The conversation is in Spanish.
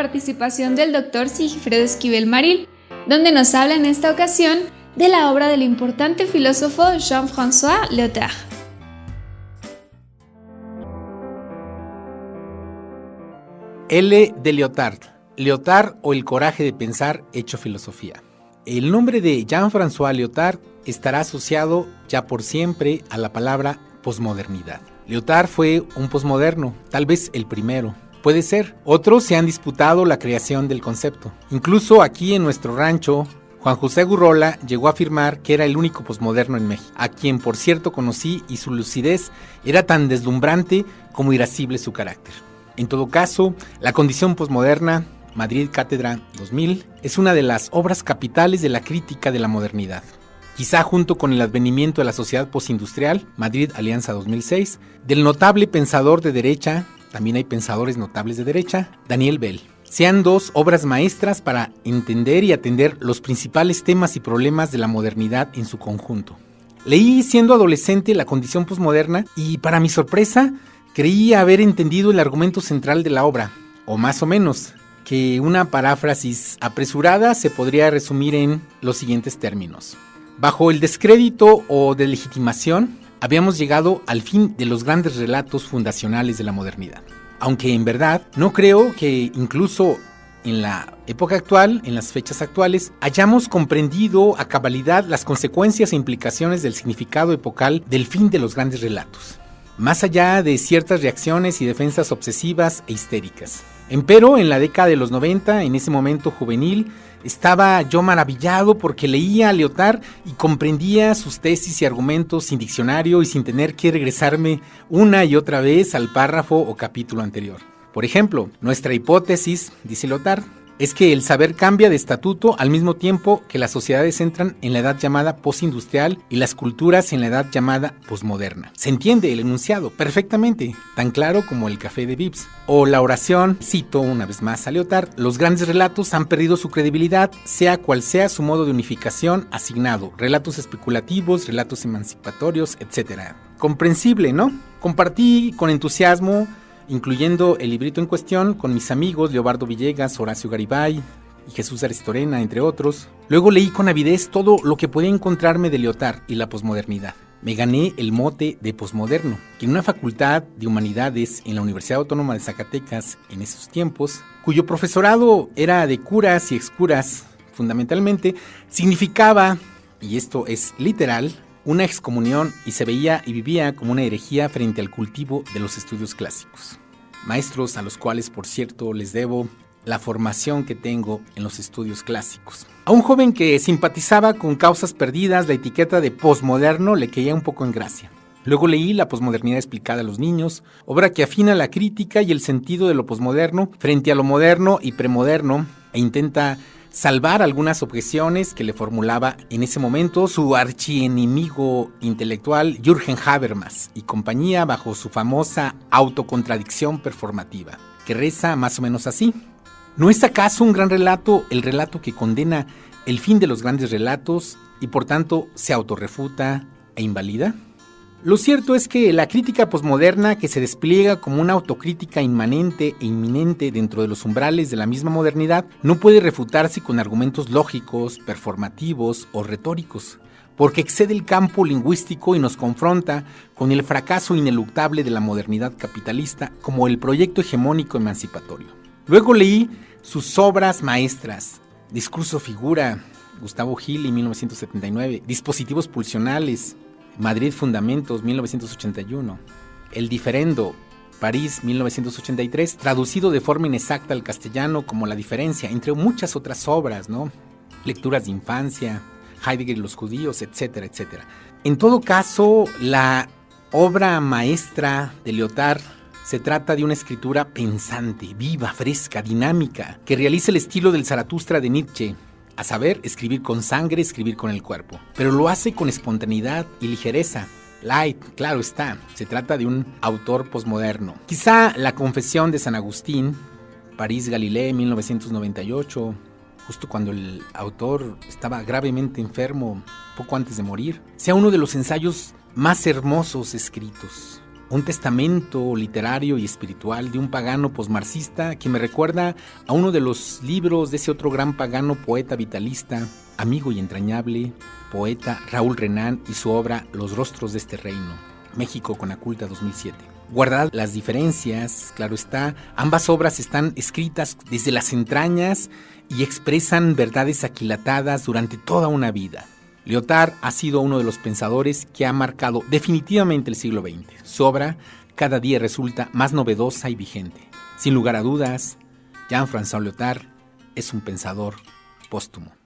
participación del doctor Sigifredo Esquivel Maril, donde nos habla en esta ocasión de la obra del importante filósofo Jean-François Lyotard. L de Lyotard. Lyotard o el coraje de pensar hecho filosofía. El nombre de Jean-François Lyotard estará asociado ya por siempre a la palabra posmodernidad. Lyotard fue un posmoderno, tal vez el primero. Puede ser. Otros se han disputado la creación del concepto. Incluso aquí en nuestro rancho, Juan José Gurrola llegó a afirmar que era el único posmoderno en México, a quien por cierto conocí y su lucidez era tan deslumbrante como irascible su carácter. En todo caso, la condición posmoderna, Madrid Cátedra 2000, es una de las obras capitales de la crítica de la modernidad. Quizá junto con el advenimiento de la sociedad postindustrial, Madrid Alianza 2006, del notable pensador de derecha, también hay pensadores notables de derecha, Daniel Bell. Sean dos obras maestras para entender y atender los principales temas y problemas de la modernidad en su conjunto. Leí siendo adolescente la condición posmoderna y para mi sorpresa creí haber entendido el argumento central de la obra, o más o menos, que una paráfrasis apresurada se podría resumir en los siguientes términos. Bajo el descrédito o delegitimación, habíamos llegado al fin de los grandes relatos fundacionales de la modernidad. Aunque en verdad no creo que incluso en la época actual, en las fechas actuales, hayamos comprendido a cabalidad las consecuencias e implicaciones del significado epocal del fin de los grandes relatos, más allá de ciertas reacciones y defensas obsesivas e histéricas. Empero, en la década de los 90, en ese momento juvenil, estaba yo maravillado porque leía a Lyotard y comprendía sus tesis y argumentos sin diccionario y sin tener que regresarme una y otra vez al párrafo o capítulo anterior. Por ejemplo, nuestra hipótesis, dice Lyotard, es que el saber cambia de estatuto al mismo tiempo que las sociedades entran en la edad llamada postindustrial y las culturas en la edad llamada posmoderna. Se entiende el enunciado perfectamente, tan claro como el café de Vips. O la oración, cito una vez más a Lyotard, los grandes relatos han perdido su credibilidad, sea cual sea su modo de unificación asignado, relatos especulativos, relatos emancipatorios, etc. Comprensible, ¿no? Compartí con entusiasmo incluyendo el librito en cuestión con mis amigos Leobardo Villegas, Horacio Garibay y Jesús Aristorena, entre otros. Luego leí con avidez todo lo que podía encontrarme de Leotard y la posmodernidad. Me gané el mote de posmoderno, que en una facultad de humanidades en la Universidad Autónoma de Zacatecas en esos tiempos, cuyo profesorado era de curas y excuras, fundamentalmente, significaba, y esto es literal, una excomunión y se veía y vivía como una herejía frente al cultivo de los estudios clásicos. Maestros a los cuales, por cierto, les debo la formación que tengo en los estudios clásicos. A un joven que simpatizaba con causas perdidas, la etiqueta de posmoderno le caía un poco en gracia. Luego leí La posmodernidad explicada a los niños, obra que afina la crítica y el sentido de lo posmoderno frente a lo moderno y premoderno e intenta salvar algunas objeciones que le formulaba en ese momento su archienemigo intelectual Jürgen Habermas y compañía bajo su famosa autocontradicción performativa, que reza más o menos así. ¿No es acaso un gran relato el relato que condena el fin de los grandes relatos y por tanto se autorrefuta e invalida? Lo cierto es que la crítica posmoderna que se despliega como una autocrítica inmanente e inminente dentro de los umbrales de la misma modernidad no puede refutarse con argumentos lógicos, performativos o retóricos, porque excede el campo lingüístico y nos confronta con el fracaso ineluctable de la modernidad capitalista como el proyecto hegemónico emancipatorio. Luego leí sus obras maestras, Discurso Figura, Gustavo Gili, 1979, Dispositivos Pulsionales, Madrid Fundamentos, 1981. El Diferendo, París, 1983, traducido de forma inexacta al castellano como La Diferencia, entre muchas otras obras, ¿no? Lecturas de infancia, Heidegger y los judíos, etcétera, etcétera. En todo caso, la obra maestra de Lyotard se trata de una escritura pensante, viva, fresca, dinámica, que realiza el estilo del Zaratustra de Nietzsche, a saber, escribir con sangre, escribir con el cuerpo. Pero lo hace con espontaneidad y ligereza. Light, claro está, se trata de un autor posmoderno. Quizá La Confesión de San Agustín, París Galileo, 1998, justo cuando el autor estaba gravemente enfermo, poco antes de morir, sea uno de los ensayos más hermosos escritos. Un testamento literario y espiritual de un pagano posmarxista que me recuerda a uno de los libros de ese otro gran pagano poeta vitalista, amigo y entrañable, poeta Raúl Renán y su obra Los rostros de este reino, México con Aculta 2007. Guardadas las diferencias, claro está, ambas obras están escritas desde las entrañas y expresan verdades aquilatadas durante toda una vida. Lyotard ha sido uno de los pensadores que ha marcado definitivamente el siglo XX. Su obra cada día resulta más novedosa y vigente. Sin lugar a dudas, Jean-François Lyotard es un pensador póstumo.